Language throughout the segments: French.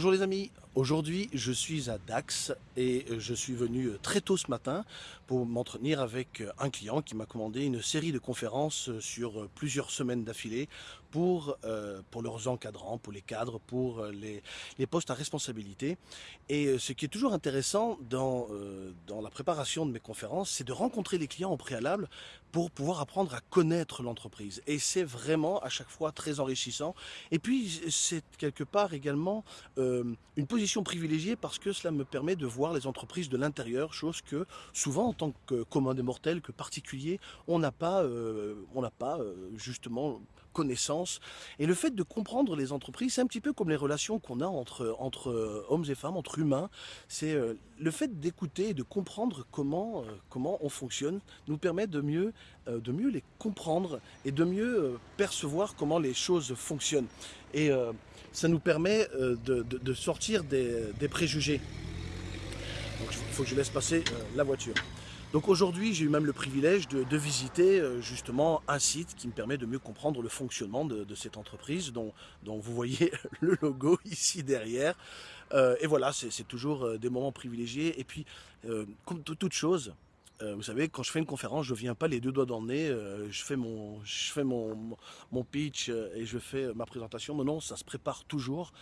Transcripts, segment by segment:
Bonjour les amis, aujourd'hui je suis à Dax et je suis venu très tôt ce matin pour m'entretenir avec un client qui m'a commandé une série de conférences sur plusieurs semaines d'affilée pour, euh, pour leurs encadrants, pour les cadres, pour les, postes à responsabilité. Et ce qui est toujours intéressant dans, euh, dans la préparation de mes conférences, c'est de rencontrer les clients au préalable pour pouvoir apprendre à connaître l'entreprise. Et c'est vraiment à chaque fois très enrichissant. Et puis c'est quelque part également euh, une position privilégiée parce que cela me permet de voir les entreprises de l'intérieur, chose que souvent en tant que commun des mortels, que particulier, on n'a pas, euh, euh, justement connaissance. Et le fait de comprendre les entreprises, c'est un petit peu comme les relations qu'on a entre, entre hommes et femmes, entre humains. C'est le fait d'écouter et de comprendre comment, comment on fonctionne nous permet de mieux, de mieux les comprendre et de mieux percevoir comment les choses fonctionnent. Et ça nous permet euh, de, sortir des, préjugés. il faut que je laisse passer euh, la voiture. Donc aujourd'hui, j'ai eu même le privilège de, visiter euh, justement un site qui me permet de mieux comprendre le fonctionnement de, cette entreprise dont, dont, vous voyez le logo ici derrière. et voilà, c'est toujours des moments privilégiés. Et puis, comme toute chose, euh, vous savez, quand je fais une conférence, je viens pas les deux doigts dans le nez, euh, je fais mon, je fais mon, mon pitch euh, et je fais ma présentation. Mais non, ça se prépare toujours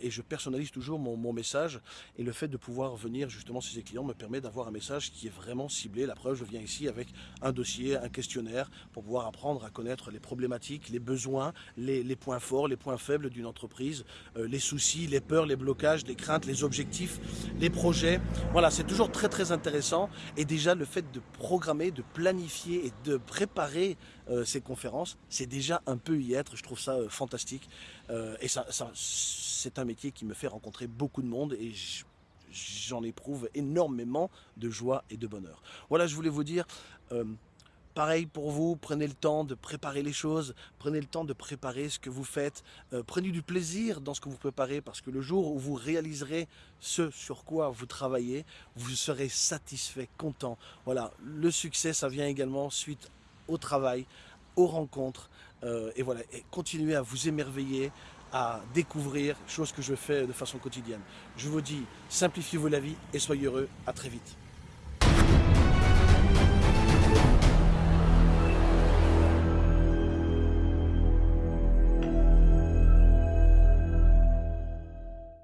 et je personnalise toujours mon, mon, message. Et le fait de pouvoir venir justement chez ces clients me permet d'avoir un message qui est vraiment ciblé. La preuve, je viens ici avec un dossier, un questionnaire pour pouvoir apprendre à connaître les problématiques, les besoins, les, les points forts, les points faibles d'une entreprise, les soucis, les peurs, les blocages, les craintes, les objectifs, les projets. Voilà, c'est toujours très très intéressant. Et déjà, le fait de programmer, de planifier et de préparer euh, ces conférences, c'est déjà un peu y être. Je trouve ça euh, fantastique. Euh, et ça, c'est un métier qui me fait rencontrer beaucoup de monde et j'en éprouve énormément de joie et de bonheur. Voilà, je voulais vous dire, Pareil pour vous, prenez le temps de préparer les choses, prenez le temps de préparer ce que vous faites, euh, prenez du plaisir dans ce que vous préparez parce que le jour où vous réaliserez ce sur quoi vous travaillez, vous serez satisfait, content. Voilà, le succès, ça vient également suite au travail, aux rencontres, euh, et voilà, continuez à vous émerveiller, à découvrir, chose que je fais de façon quotidienne. Je vous dis, simplifiez-vous la vie et soyez heureux, à très vite.